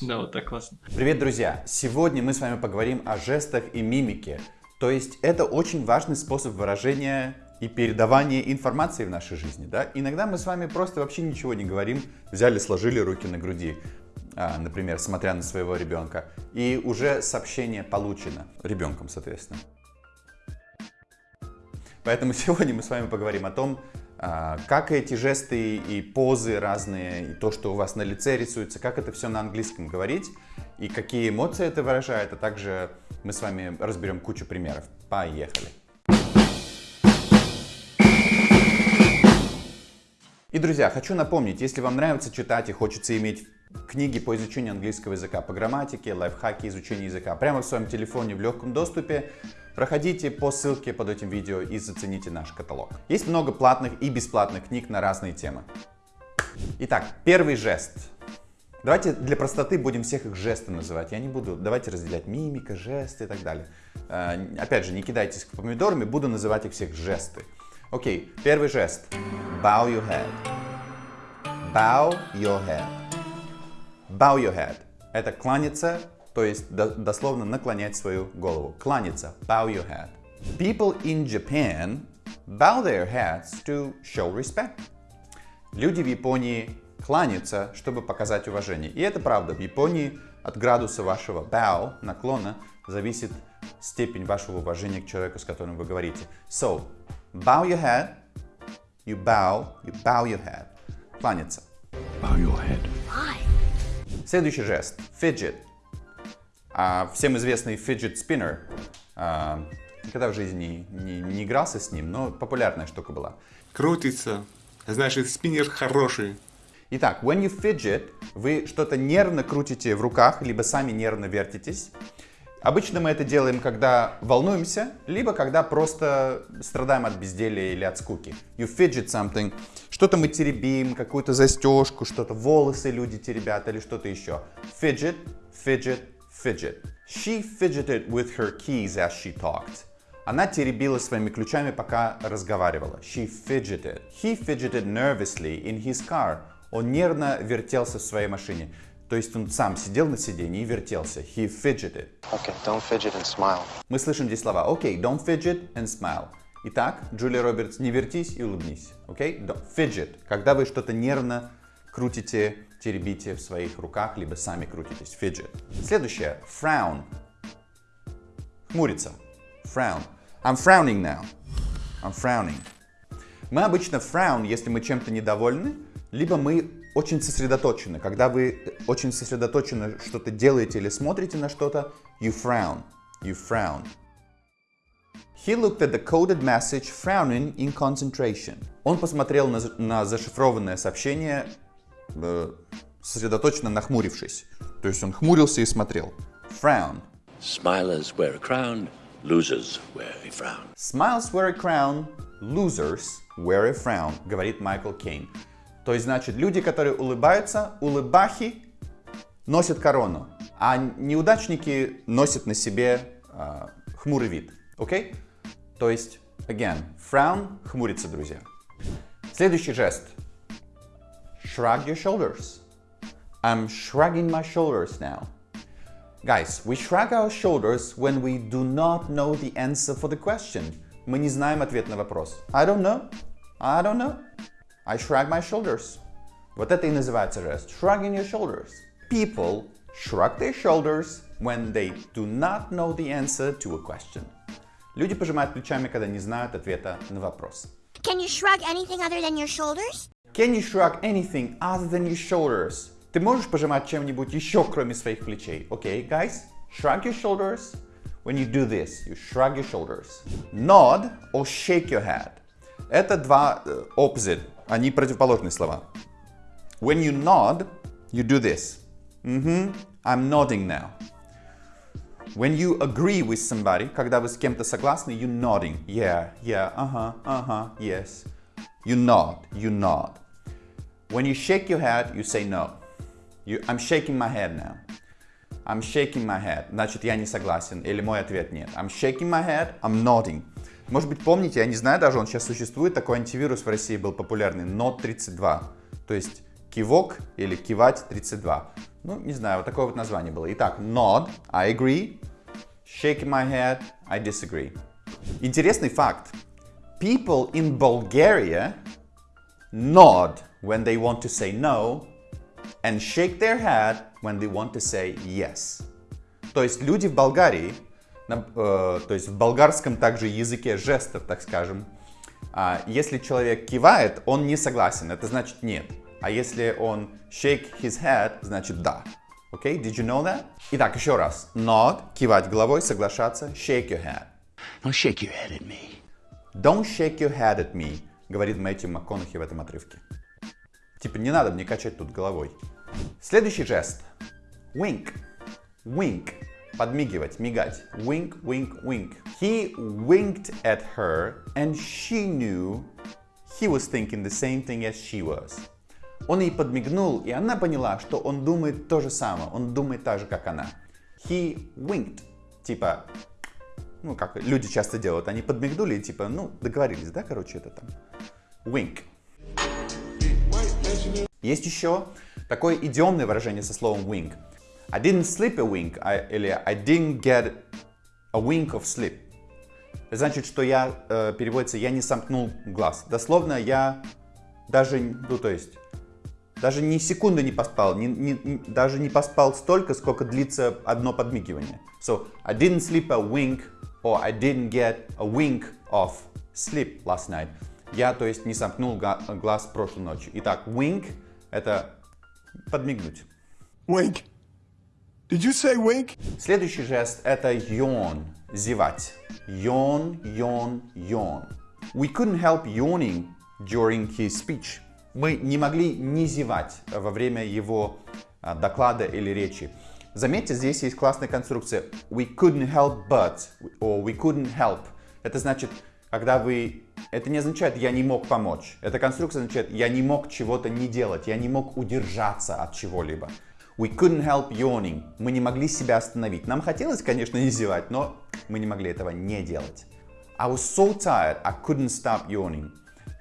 Да, вот так классно. Привет, друзья! Сегодня мы с вами поговорим о жестах и мимике. То есть это очень важный способ выражения и передавания информации в нашей жизни. Да? Иногда мы с вами просто вообще ничего не говорим, взяли, сложили руки на груди, а, например, смотря на своего ребенка, и уже сообщение получено ребенком, соответственно. Поэтому сегодня мы с вами поговорим о том, как эти жесты и позы разные, и то, что у вас на лице рисуется, как это все на английском говорить, и какие эмоции это выражает, а также мы с вами разберем кучу примеров. Поехали! И, друзья, хочу напомнить, если вам нравится читать и хочется иметь книги по изучению английского языка, по грамматике, лайфхаки изучения языка прямо в своем телефоне в легком доступе, Проходите по ссылке под этим видео и зацените наш каталог. Есть много платных и бесплатных книг на разные темы. Итак, первый жест. Давайте для простоты будем всех их жесты называть. Я не буду, давайте разделять мимика, жесты и так далее. Э, опять же, не кидайтесь помидорами, буду называть их всех жесты. Окей, первый жест. Bow your head. Bow your head. Bow your head. Это кланяться то есть дословно наклонять свою голову. Кланяться, bow your head. People in Japan bow their heads to show respect. Люди в Японии кланяются, чтобы показать уважение. И это правда. В Японии от градуса вашего bow, наклона, зависит степень вашего уважения к человеку, с которым вы говорите. So, bow your head, you bow, you bow your head. Кланяться. Bow your head. Следующий жест. Fidget. А всем известный fidget spinner, а, никогда в жизни не, не, не игрался с ним, но популярная штука была. Крутится, значит спиннер хороший. Итак, when you fidget, вы что-то нервно крутите в руках, либо сами нервно вертитесь. Обычно мы это делаем, когда волнуемся, либо когда просто страдаем от безделия или от скуки. You fidget something. Что-то мы теребим, какую-то застежку, что-то волосы люди теребят или что-то еще. Fidget, fidget, fidget. She fidgeted with her keys as she talked. Она теребила своими ключами, пока разговаривала. She fidgeted. He fidgeted nervously in his car. Он нервно вертелся в своей машине. То есть он сам сидел на сиденье и вертелся. He fidgeted. Okay, don't fidget and smile. Мы слышим здесь слова. Okay, don't fidget and smile. Итак, Джулия Робертс, не вертись и улыбнись. Okay? Don't fidget. Когда вы что-то нервно крутите теребите в своих руках, либо сами крутитесь. Fidget. Следующее. Frown. Хмуриться. Frown. I'm frowning now. I'm frowning. Мы обычно frown, если мы чем-то недовольны, либо мы очень сосредоточены. Когда вы очень сосредоточенно что-то делаете или смотрите на что-то, you frown. You frown. He looked at the coded message frowning in concentration. Он посмотрел на, на зашифрованное сообщение э, сосредоточенно нахмурившись. То есть он хмурился и смотрел. Frown. Smilers wear a crown, losers wear a frown. Smiles wear a crown, losers wear a frown, говорит Майкл Кейн. То есть, значит, люди, которые улыбаются, улыбахи носят корону, а неудачники носят на себе э, хмурый вид. Окей? Okay? То есть, again, frown, хмурится, друзья. Следующий жест – Shrug your shoulders. I'm shrugging my shoulders now. Guys, we shrug our shoulders when we do not know the answer for the question. Мы не знаем ответ на вопрос. I don't know. I don't know. I shrug my shoulders. Вот это и называется жест. Shrugging your shoulders. People shrug their shoulders when they do not know the answer to a question. Люди пожимают плечами, когда не знают ответа на вопрос. Can you shrug anything other than your shoulders? Can you shrug anything other than your shoulders? Ты можешь пожимать чем-нибудь еще, кроме своих плечей? Okay, guys? Shrug your shoulders. When you do this, you shrug your shoulders. Nod or shake your head. Это два uh, opposite, они противоположные слова. When you nod, you do this. Mm-hmm, I'm nodding now. When you agree with somebody, когда вы с кем-то согласны, you nodding. Yeah, yeah, uh-huh, uh-huh, yes. You nod, you nod. When you shake your head, you say no. You, I'm shaking my head now. I'm shaking my head. Значит, я не согласен. Или мой ответ нет. I'm shaking my head, I'm nodding. Может быть, помните, я не знаю даже, он сейчас существует, такой антивирус в России был популярный, Nod 32. То есть кивок или кивать 32. Ну, не знаю, вот такое вот название было. Итак, nod, I agree. Shaking my head, I disagree. Интересный факт. People in Bulgaria nod when they want to say no and shake their head when they want to say yes. То есть люди в Болгарии, на- э, то есть в болгарском также языке жестов, так скажем, а, если человек кивает, он не согласен, это значит нет. А если он shake his head, значит да. Окей, did you know that? Итак, еще раз. Nod, кивать головой, соглашаться, shake your head. Now shake your head at me. Don't shake your head at me, говорит Мэтью МакКонахи в этом отрывке. Типа, не надо мне качать тут головой. Следующий жест. Wink. Wink. Подмигивать, мигать. Wink, wink, wink. He winked at her and she knew he was thinking the same thing as she was. Он ей подмигнул, и она поняла, что он думает то же самое. Он думает так же, как она. He winked. Типа, ну, как люди часто делают, они подмигнули типа, ну, договорились, да, короче, это там. Wink. Есть еще такое идиомное выражение со словом wink. I didn't sleep a wink, I- или I didn't get a wink of sleep. Значит, что я, э, переводится, я не сомкнул глаз. Дословно, я даже, ну, то есть, даже ни секунды не поспал, ни- ни- даже не поспал столько, сколько длится одно подмигивание. So, I didn't sleep a wink, or I didn't get a wink of sleep last night. Я, то есть, не сомкнул га- глаз прошлой ночью. Итак, wink — это подмигнуть. Wink. Did you say wink? Следующий жест — это yawn, зевать. Yawn, yawn, yawn. We couldn't help yawning during his speech. Мы не могли не зевать во время его а, доклада или речи. Заметьте, здесь есть классная конструкция we couldn't help but, or we couldn't help. Это значит, когда вы... Это не означает «я не мог помочь». Эта конструкция означает «я не мог чего-то не делать», «я не мог удержаться от чего-либо». We couldn't help yawning. Мы не могли себя остановить. Нам хотелось, конечно, не зевать, но мы не могли этого не делать. I was so tired, I couldn't stop yawning.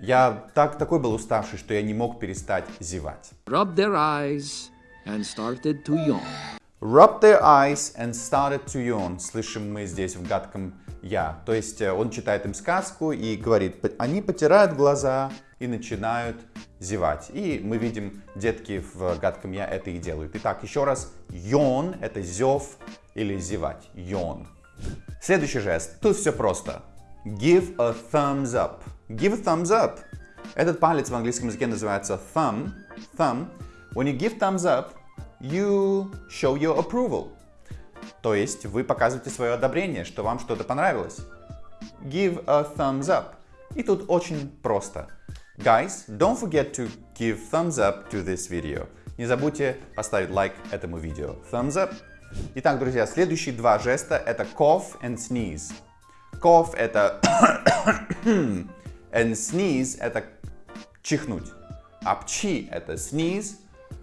Я так, такой был уставший, что я не мог перестать зевать. rubbed their eyes and started to yawn. Rubbed their eyes and started to yawn. Слышим мы здесь в гадком я. То есть э, он читает им сказку и говорит, «П- они потирают глаза и начинают зевать. И мы видим, детки в гадком я это и делают. Итак, еще раз, yawn это зев или зевать. Yawn. Следующий жест. Тут все просто. Give a thumbs up. Give a thumbs up. Этот палец в английском языке называется thumb. Thumb. When you give thumbs up, you show your approval. То есть вы показываете свое одобрение, что вам что-то понравилось. Give a thumbs up. И тут очень просто. Guys, don't forget to give thumbs up to this video. Не забудьте поставить лайк этому видео. Thumbs up. Итак, друзья, следующие два жеста это cough and sneeze. Cough это and sneeze это чихнуть. А пчи это sneeze,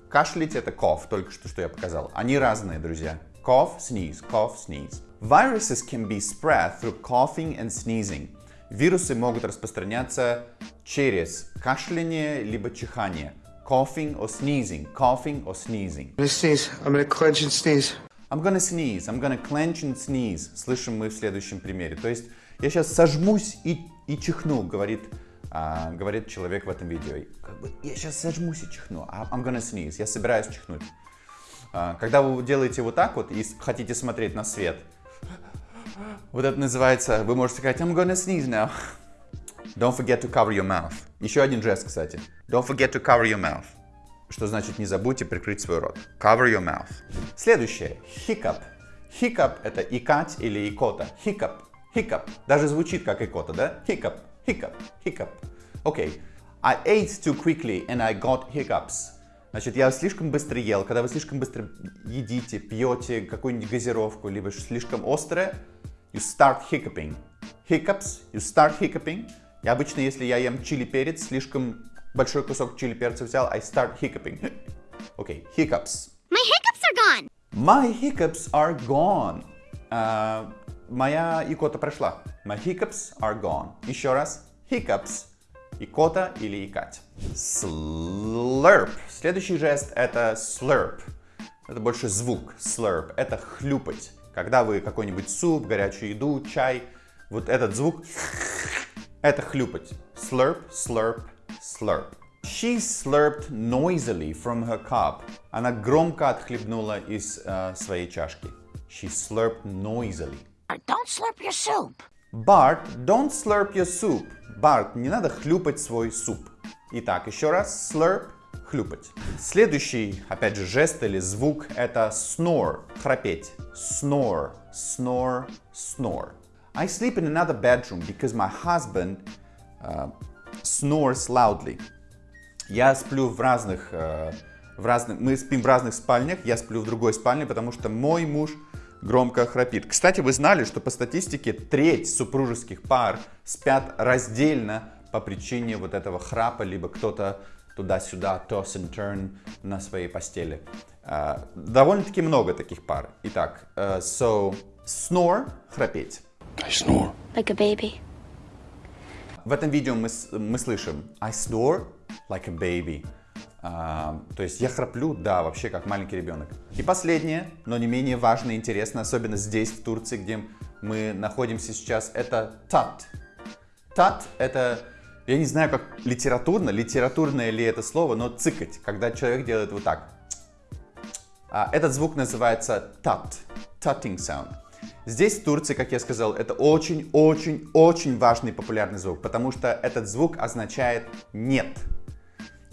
кашлять это cough, только что, что я показал. Они разные, друзья. Cough, sneeze, cough, sneeze. Viruses can be spread through coughing and sneezing. Вирусы могут распространяться через кашляние либо чихание. Coughing or sneezing, coughing or sneezing. I'm gonna sneeze. I'm gonna clench and sneeze. I'm gonna sneeze, I'm gonna clench and sneeze. Слышим мы в следующем примере. То есть я сейчас сожмусь и, и чихну, говорит, а, говорит человек в этом видео. Как бы, я сейчас сожмусь и чихну. а I'm gonna sneeze. Я собираюсь чихнуть. А, когда вы делаете вот так вот и хотите смотреть на свет, вот это называется, вы можете сказать, I'm gonna sneeze now. Don't forget to cover your mouth. Еще один жест, кстати. Don't forget to cover your mouth. Что значит не забудьте прикрыть свой рот. Cover your mouth. Следующее. Hiccup. Hiccup это икать или икота. Hiccup. Hiccup. Даже звучит как икота, да? Hiccup. Hiccup. Hiccup. Окей. I ate too quickly and I got hiccups. Значит, я слишком быстро ел. Когда вы слишком быстро едите, пьете какую-нибудь газировку, либо слишком острое, you start hiccuping. Hiccups, you start hiccuping. И обычно, если я ем чили перец, слишком большой кусок чили перца взял, I start hiccuping. Окей, hiccups. My hiccups are gone. My hiccups are gone. А, моя икота прошла. My hiccups are gone. Еще раз. Hiccups. Икота или икать. Slurp. Следующий жест это slurp. Это больше звук, slurp. Это хлюпать. Когда вы какой-нибудь суп, горячую еду, чай, вот этот звук, это хлюпать. Slurp, slurp, slurp. She slurped noisily from her cup. Она громко отхлебнула из э, своей чашки. She slurped noisily. Don't slurp your soup. Bart, don't slurp your soup. Барт, не надо хлюпать свой суп. Итак, еще раз, slurp, хлюпать. Следующий, опять же, жест или звук это snore, храпеть. Snore, snore, snore. I sleep in another bedroom because my husband uh, snores loudly. Я сплю в разных, э, в разных, мы спим в разных спальнях, я сплю в другой спальне, потому что мой муж громко храпит. Кстати, вы знали, что по статистике треть супружеских пар спят раздельно по причине вот этого храпа, либо кто-то туда-сюда, toss and turn на своей постели. Uh, Довольно-таки много таких пар. Итак, uh, so, snore, храпеть. I snore. Like a baby. В этом видео мы, с- мы слышим I snore like a baby. А, то есть я храплю, да, вообще как маленький ребенок. И последнее, но не менее важное и интересное, особенно здесь, в Турции, где мы находимся сейчас, это тат. Тат — это, я не знаю, как литературно, литературное ли это слово, но цикать, когда человек делает вот так. А, Этот звук называется тат, tutting sound. Здесь, в Турции, как я сказал, это очень-очень-очень важный популярный звук, потому что этот звук означает «нет».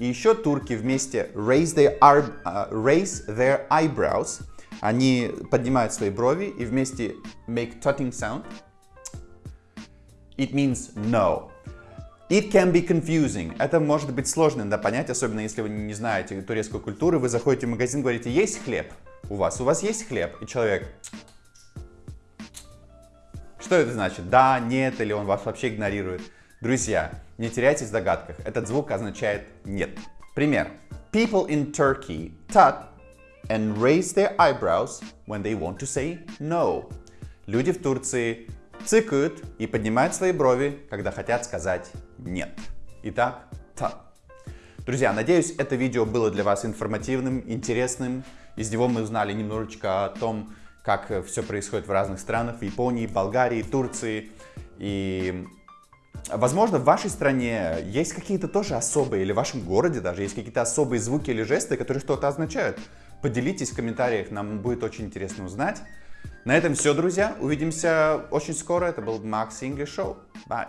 И еще турки вместе raise their, ar- а, raise their eyebrows, они поднимают свои брови и вместе make tutting sound. It means no. It can be confusing. Это может быть сложно да, понять, особенно если вы не знаете турецкой культуры. Вы заходите в магазин, говорите, есть хлеб у вас? У вас есть хлеб? И человек... Что это значит? Да, нет, или он вас вообще игнорирует? Друзья, не теряйтесь в догадках. Этот звук означает нет. Пример. People in Turkey tut and raise their eyebrows when they want to say no. Люди в Турции цыкают и поднимают свои брови, когда хотят сказать нет. Итак, tut. Друзья, надеюсь, это видео было для вас информативным, интересным. Из него мы узнали немножечко о том, как все происходит в разных странах, в Японии, Болгарии, Турции. И, возможно, в вашей стране есть какие-то тоже особые, или в вашем городе даже есть какие-то особые звуки или жесты, которые что-то означают. Поделитесь в комментариях, нам будет очень интересно узнать. На этом все, друзья. Увидимся очень скоро. Это был Max English Show. Bye.